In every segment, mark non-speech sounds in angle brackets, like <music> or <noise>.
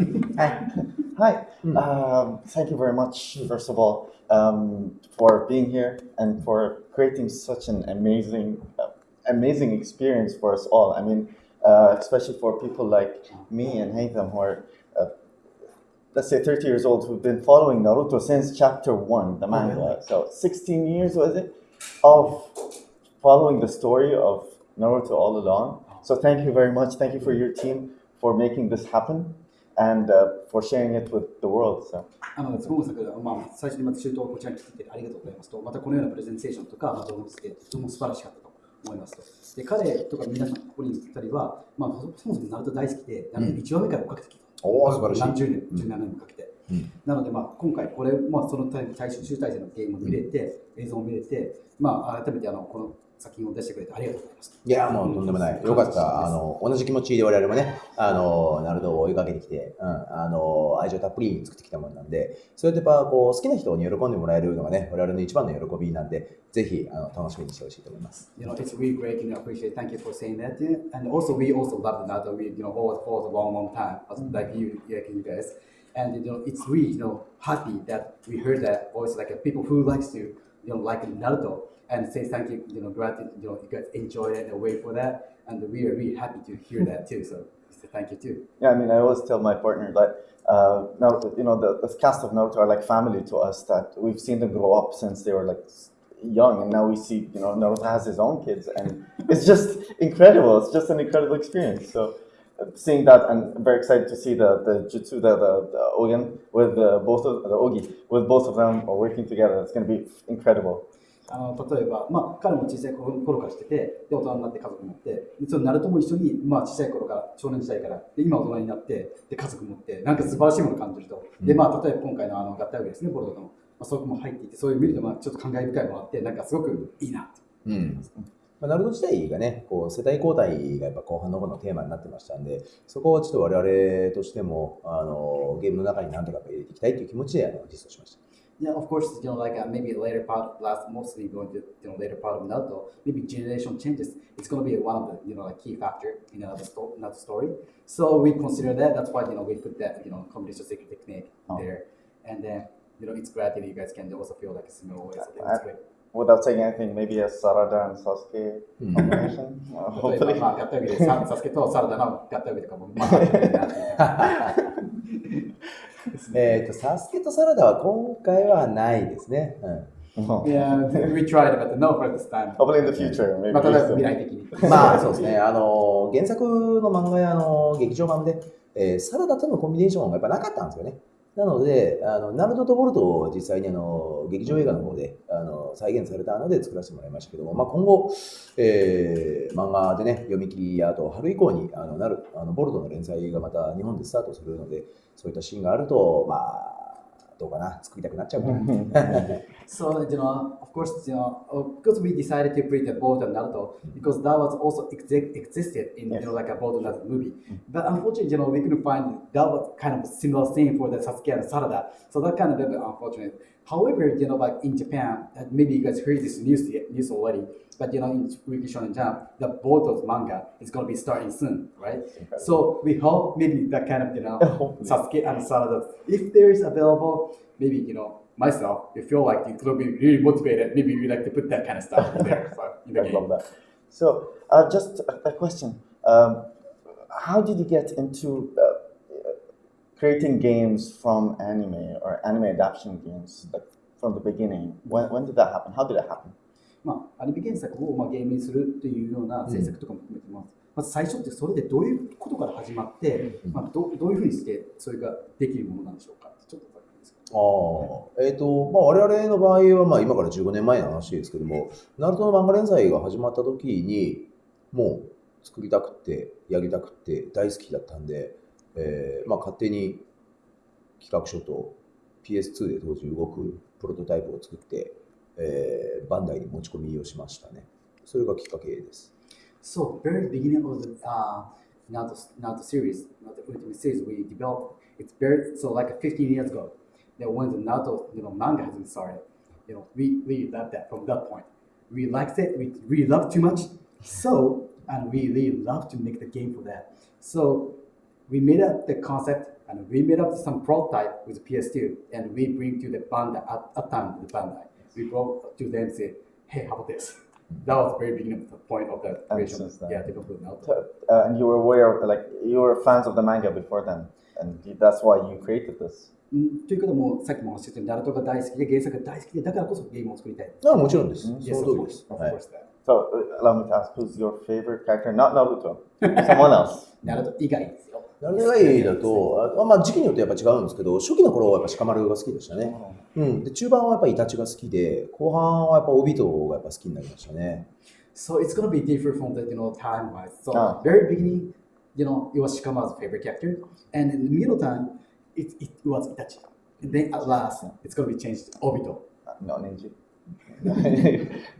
<laughs> Hi. Hi. Um, thank you very much, first of all, um, for being here and for creating such an amazing, uh, amazing experience for us all. I mean, uh, especially for people like me and Haytham who are, uh, let's say, 30 years old who've been following Naruto since chapter one, the manga. So 16 years was it of following the story of Naruto all along. So thank you very much. Thank you for your team for making this happen and uh, for sharing it with the world. So. あの今作、まあ、最初にまた中東をこちらに来てありがとうございますと、またこのようなプレゼンテーションとか、まあ、動画をして、とても素晴らしかったと思いますと。で彼とか皆さん、ここにいたりは、まあ、そもそもナルト大好きで、ナルト1話目から追っかけてきた。おー素晴らしい何十年、17年もかけて。うんなので、まあ、今回、これ、まあ、その対対集大成のゲームを見れて、映像を見れて、まあ、改めてあのこの作品を出してくれてありがとうございます。いや、もうとんでもない。よかった。あの、同じ気持ちで我々もね、あの、ナルトを追いかけてきて、うん、あの、愛情たっぷりに作ってきたものなんで、それってやっぱこう、好きな人に喜んでもらえるのがね、我々の一番の喜びなんで、ぜひ、あの、楽しみにしてほしいと思います。You know, it's really great. You know, appreciate. Thank you for saying that. And also, we also love the Naruto. We, you know, followed for a long, long time, like you, like you guys. And you know, it's really, you know, happy that we heard that voice, like uh, people who likes to, you know, like Naruto, and say thank you. You know, gratitude. You know, you guys enjoy it and wait for that, and we are really happy to hear that too. So, thank you too. Yeah, I mean, I always tell my partner that uh, Naruto, you know, the, the cast of Naruto are like family to us. That we've seen them grow up since they were like young, and now we see, you know, Naruto has his own kids, and <laughs> it's just incredible. It's just an incredible experience. So, uh, seeing that, and I'm very excited to see the the jutsu, the the, the Ogen with the, both of the Ogi with both of them working together. It's going to be incredible. あの例えば、まあ、彼も小さい頃頃からしてて、で大人になって家族持って、でそのナルトも一緒に、まあ、小さい頃から、少年時代から、で今大人になって、で家族持って、なんか素晴らしいものを感じると。で、まあ、例えば今回のあの合体ウですね、ボルドの、まあ、そこも入っていて、そういう見ると、まあ、ちょっと感慨深いものがあって、なんかすごくいいなと。うん。まあ、ナルト自体がね、こう世代交代がやっぱ後半の方のテーマになってましたんで、そこをちょっと我々としても、あの、ゲームの中に何とか入れていきたいという気持ちであの実装しました。Yeah, of course, you know, like uh, maybe later part, last mostly going to you know later part of Naruto, maybe generation changes. It's going to be one of the you know like key factor in another, sto- another story. So we consider that. That's why you know we put that you know competition secret technique Oh. there, and then you know it's glad that you guys can also feel like a similar way. So I- that's great. Without saying anything, maybe a Sarada and Sasuke Hmm. combination. Uh, 例えば hopefully. まあ合体上でササスケとサラダの合体上とかもまあえっと、サスケとサラダは今回はないですね。うん。Yeah, we tried, but no for this time. Hopefully in the future, maybe. まあ、例えば soon. 未来的に。まあそうですね、あの原作の漫画やあの劇場版で、えーサラダとのコンビネーションがやっぱなかったんですよね。なので、あのナルトとボルトを実際にあの劇場映画の方であの再現されたので作らせてもらいましたけども、まあ、今後、えー漫画でね、読み切りやあと春以降にあのなるあのボルトの連載がまた日本でスタートするので、そういったシーンがあると、まあ、どうかな、作りたくなっちゃうかな。 So, you know, of course, you know, uh, because we decided to bring the Boruto and Naruto, because that was also exi- existed in, you know, like a Boruto Naruto movie. But unfortunately, you know, we couldn't find that was kind of similar thing for the Sasuke and Sarada. So that kind of a bit unfortunate. However, you know, like in Japan, maybe you guys heard this news news already, but you know, in Weekly Shonen Jump, the Boruto's manga is going to be starting soon, right? So we hope maybe that kind of, you know, <laughs> Sasuke and Sarada, if there is available, maybe, you know, myself, you feel like you could be really motivated, maybe we like to put that kind of stuff in there <laughs> so, in the love that. So, uh, just a, a question. Um, how did you get into uh, creating games from anime or anime adaptation games like from the beginning? When, when did that happen? How did it happen? まあ、アニメ原作をまあゲームにするというような制作とかも含めてます。まず最初ってそれでどういうことから始まって、まあ、どどういうふうにしてそれができるものなんでしょうか？ちょっとああ、えっ、と、まあ、我々の場合は、まあ、今から15年前の話ですけども、ナルトの漫画連載が始まった時に、もう作りたくて、やりたくて、大好きだったんで、えーまあ、勝手に企画書と PS2 で当時動くプロトタイプを作って、えーバンダイに持ち込みをしましたね。それがきっかけです。So, very beginning of the uh, Naruto, Naruto series, Naruto Ultimate series, we developed. It's very so like 15 years ago. That when the Naruto you know manga has been started, you know we we loved that from that point. We liked it. We really loved too much. So and we really love to make the game for that. So we made up the concept and we made up some prototype with PS2, and we bring to the Bandai at, at time the Bandai. We brought to them say, hey, how about this? That was the very beginning of the point of the creation. since then- Yeah, development now. Uh, and you were aware of like you were fans of the manga before then, and that's why you created this. うんということも、さっきもおっしゃったように、ナルトが大好きで、原作が大好きで、だからこそゲームを作りたい。あもちろんです。そ Yes, の of 通りで course. す。 Of はい course that. So uh, allow me to ask, who's your favorite character? Not Naruto, someone else. <laughs> ナルト以外 ですよ。ナルト以外だと、あまあ時期によってやっぱ違うんですけど、初期の頃はやっぱ鹿丸が好きでしたね。うん。で、中盤はやっぱイタチが好きで、後半はやっぱオビトがやっぱ好きになりましたね。So it's gonna be different from the you know time wise. So Ah. very beginning, you know, it was Shikama's favorite character, and in the middle time, it, it was Itachi. And then at last, it's gonna be changed to Obito. のネジ。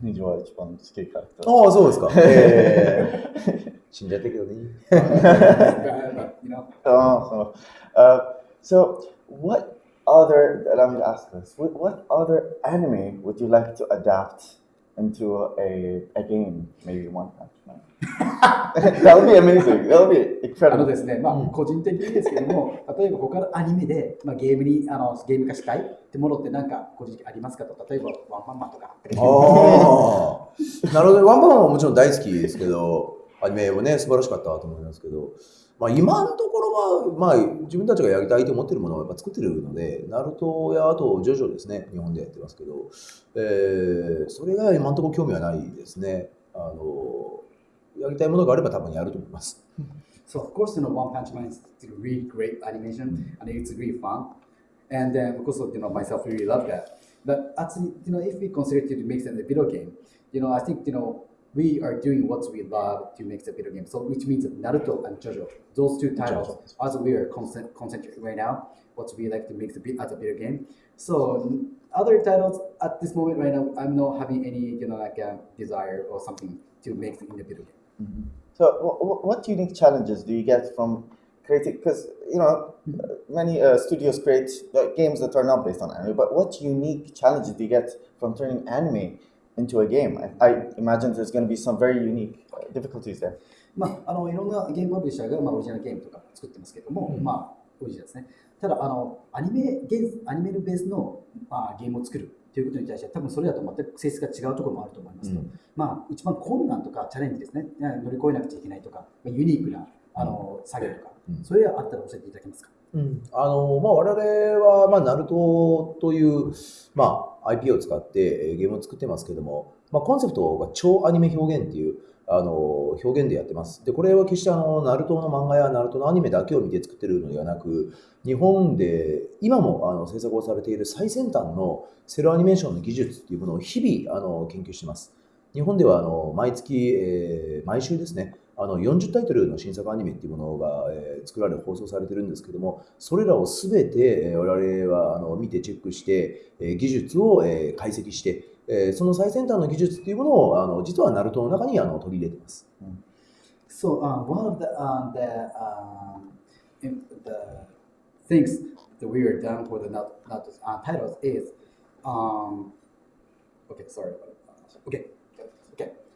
ネジは一番好きキャラクター。ああ、そうですか。えー、死んじゃったけどね。but, you know, Oh, so, uh, so what other? Allow me to ask this. What, what other anime would you like to adapt into a, a game? Maybe One Man. that would be amazing. That would be あの incredible. ですね、まあ、個人的にですけども、例えば他のアニメで、まあ、ゲームにあのゲーム化したいってものってなんか個人的にありますかと、例えばワンパンマンとか。ああ。なるほど。ワンパンマンはもちろん大好きですけど、アニメもね、素晴らしかったと思いますけど、まあ、今のところは、まあ、自分たちがやりたいと思ってるものをやっぱ作ってるので、ナルトやあとジョジョですね、日本でやってますけど、えー、それが今のところ興味はないですね。あの、やりたいものがあれば多分やると思います。So of course, you know, One Punch Man is really great animation, and it's really fun. And then, of course, you know, myself really love that. But actually, you know, if we consider to make it a video game, you know, I think you know we are doing what we love to make the video game. So which means Naruto and JoJo, those two titles, as we are concent- concentrating right now, what we like to make the bit as a video game. So other titles at this moment right now, I'm not having any, you know, like a desire or something to make in the video game. So, wh- wh- what unique challenges do you get from creating? Because you know, many uh, studios create uh, games that are not based on anime. But what unique challenges do you get from turning anime into a game? I, I imagine there's going to be some very unique uh, difficulties there. まあ、あのいろんなゲームパブリッシャーが、まあ、オリジナルゲームとか作ってますけども、まあ、オリジナルですね。ただ、あのアニメゲーアニメのベースの、まあ、ゲームを作るということに対しては、多分それだと全く性質が違うところもあると思いますと、まあ、一番困難とかチャレンジですね、乗り越えなくちゃいけないとか、まあユニークなあの作業とか、うんそれがあったら教えていただけますか？うん、あのまあ、我々は、まあ、ナルトという、まあ、IP を使ってゲームを作ってますけども、まあ、コンセプトが超アニメ表現っていうあの表現でやってます。で、これは決してあのナルトの漫画やナルトのアニメだけを見て作ってるのではなく、日本で今もあの制作をされている最先端のセルアニメーションの技術っていうものを日々あの研究してます。日本ではあの毎月、えー毎週ですね、あの40タイトルの新作アニメっていうものが、えー作られ放送されてるんですけども、それらをすべて、えー我々はあの見てチェックして、えー技術を、えー解析して、えーその最先端の技術っていうものをあの実はナルトの中にあの取り入れてます。So uh, one of the uh, the um, the things that we are done for the not, not uh, titles is um, okay. Sorry. Okay.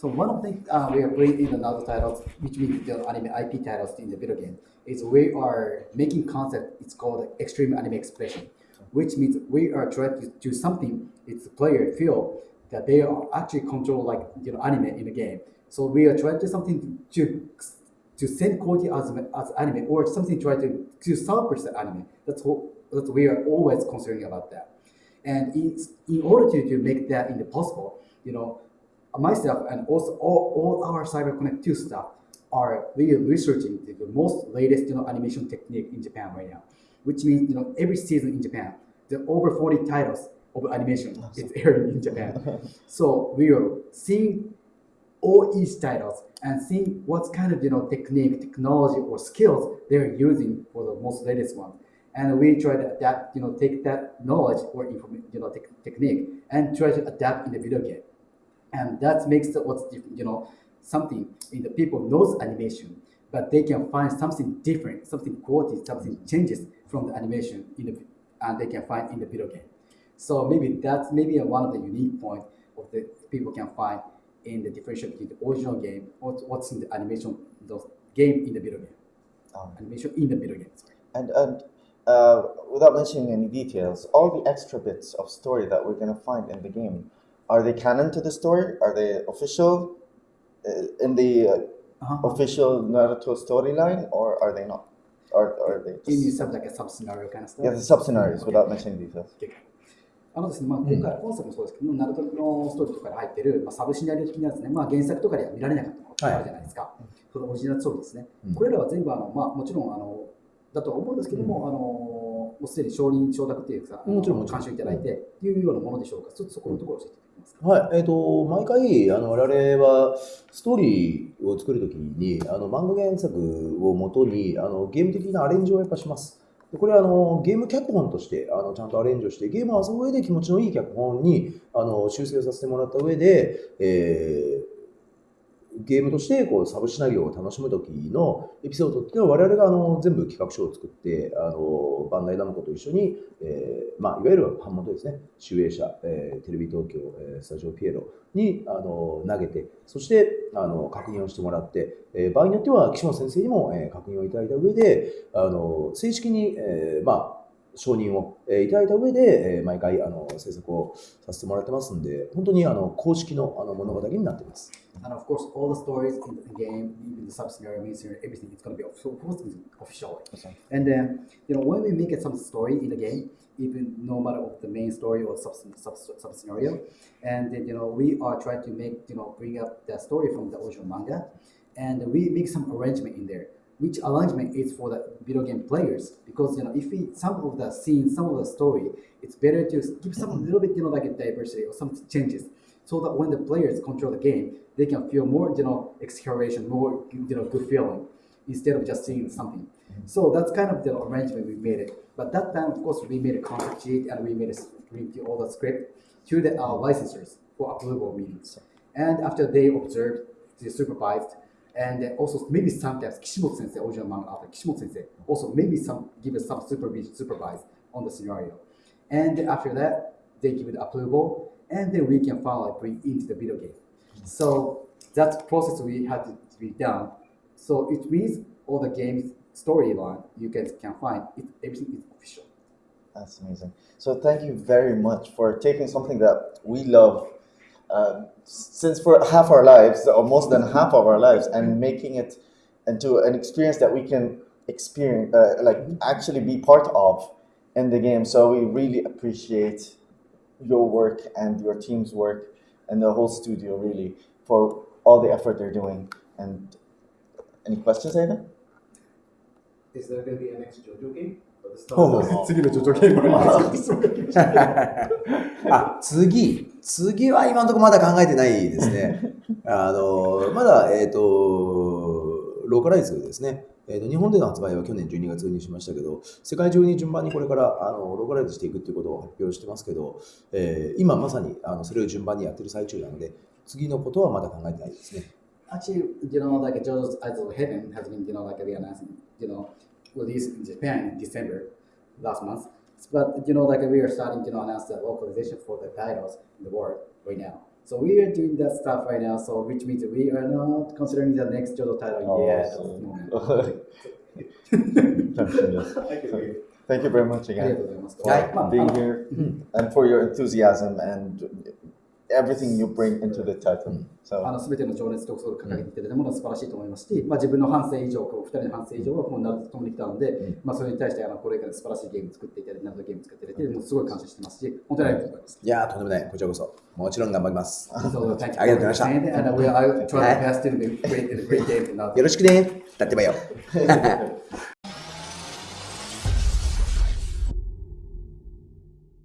So one of the things uh, we are putting in another titles, which means the anime IP titles in the video game, is we are making concept. It's called extreme anime expression, which means we are trying to do something. It's the player feel that they are actually control like you know anime in the game. So we are trying to do something to to send quality as, as anime or something try to to suppress the anime. That's what that's we are always concerned about that. And it's in order to, to make that in the possible, you know, myself and also all, all our CyberConnect 2 staff are really researching the, the most latest you know animation technique in Japan right now. Which means you know every season in Japan, the over 40 titles of animation is <laughs> airing in Japan. so we are seeing all each titles and seeing what kind of you know technique, technology, or skills they're using for the most latest one. And we try to adapt, you know, take that knowledge or you know, tech technique and try to adapt in the video game. And that makes the, what's different, you know, something in the people knows animation, but they can find something different, something quality, something changes from the animation in the, and they can find in the video game. So maybe that's maybe one of the unique point of the people can find in the differential between the original game or what's in the animation, the game in the video game, Um, animation in the video game. Sorry. and and uh, without mentioning any details, all the extra bits of story that we're going to find in the game, are they canon to the story? Are they official uh, in the uh, Uh-huh. official Naruto storyline, or are they not? Or, are they Do you mean just, like a sub scenario kind of stuff? yeah, the sub scenarios without mentioning details? あのですね、まあ、今回、本作もそうですけど、ナルトのストーリーとかに入ってる、まあ、サブシナリオ的なですね、まあ、原作とかでは見られなかったものがあるじゃないですか。そのオリジナルストーリーですね。うんこれらは全部あの、まあ、もちろんあのだとは思うんですけども、あのもうすでに承認、承諾っていうか、もちろん監修いただいてっていうようなものでしょうか。ちょっとそこのところを教えていただけますか。はい、えっ、と、毎回、あの、我々は、ストーリーを作るときに、あの、漫画原作をもとに、あの、ゲーム的なアレンジをやっぱします。でこれは、あの、ゲーム脚本として、あの、ちゃんとアレンジをして、ゲームを遊ぶ上で気持ちのいい脚本に、あの、修正をさせてもらった上で、えーゲームとしてこうサブシナリオを楽しむ時のエピソードっていうのは我々があの全部企画書を作ってあのバンダイナムコと一緒に、えーまあ、いわゆる版元ですね。集英社、えーテレビ東京、えースタジオピエロにあの投げてそしてあの確認をしてもらって、えー場合によっては岸本先生にも、えー確認をいただいた上であの正式に、えーまあ承認を、えーいただいた上で、えー毎回あの制作をさせてもらってますんで本当にあの公式のあの物語になっています。And of course, all the stories in the game, even the sub scenario, main scenario, everything is going to be of course official. And then, you know, when we make it some story in the game, even no matter of the main story or sub, sub, sub scenario, and then, you know, we are trying to make, you know, bring up the story from the original manga, and we make some arrangement in there. Which arrangement is for the video game players? Because you know, if we some of the scenes, some of the story, it's better to give some little bit, you know, like a diversity or some changes, so that when the players control the game, they can feel more, you know, exhilaration, more, you know, good feeling, instead of just seeing something. So that's kind of the arrangement we made it. But that time, of course, we made a concept sheet and we made a all the script to the uh, licensors for approval meetings. And after they observed, they supervised, and also maybe sometimes Kishimoto sensei, original manga author Kishimoto sensei, also maybe some give us some supervision, supervise on the scenario. And after that, they give it approval, and then we can finally bring into the video game. So that process we had to be done. So it means all the games storyline you guys can find it, everything is official. That's amazing. So thank you very much for taking something that we love uh, since for half our lives, or more than half of our lives, and making it into an experience that we can experience, uh, like actually be part of in the game. So we really appreciate your work and your team's work and the whole studio really for all the effort they're doing. And any questions, Aiden? Is there going to be a next JoJo game? 次のジョジョゲームの質問が来ました。<laughs> あ、次。次は今のところまだ考えてないですね。<laughs> あの、まだ、えっ、と、ローカライズですね。えーと日本での発売は去年12月にしましたけど、世界中に順番にこれからあのローカライズしていくっていうことを発表してますけど、えー今まさにあのそれを順番にやってる最中なので、次のことはまだ考えてないですね。Actually, you know, like JoJo's Eyes of Heaven has been, you know, like you know, released in Japan in December last month. But you know, like we are starting to you know, announce the localization for the titles in the world right now. So we are doing that stuff right now. So which means we are not considering the next JoJo title oh, yet. <laughs> Thank you very much again for being here mm-hmm. and for your enthusiasm and everything you bring into the title. あの全ての情熱とそれを掲げていただいたものは素晴らしいと思いますし、まあ、自分の半生以上、こう2人の半生以上はこのナルトと共に来たので、まあ、それに対してあのこれから素晴らしいゲームを作っていただいて、ナルトゲームを作っていただいて、もうすごい感謝してますし、本当にありがとうございます。いやー、とんでもない。こちらこそ。もちろん頑張ります。ありがとうございました.よろしくね。だってばよ。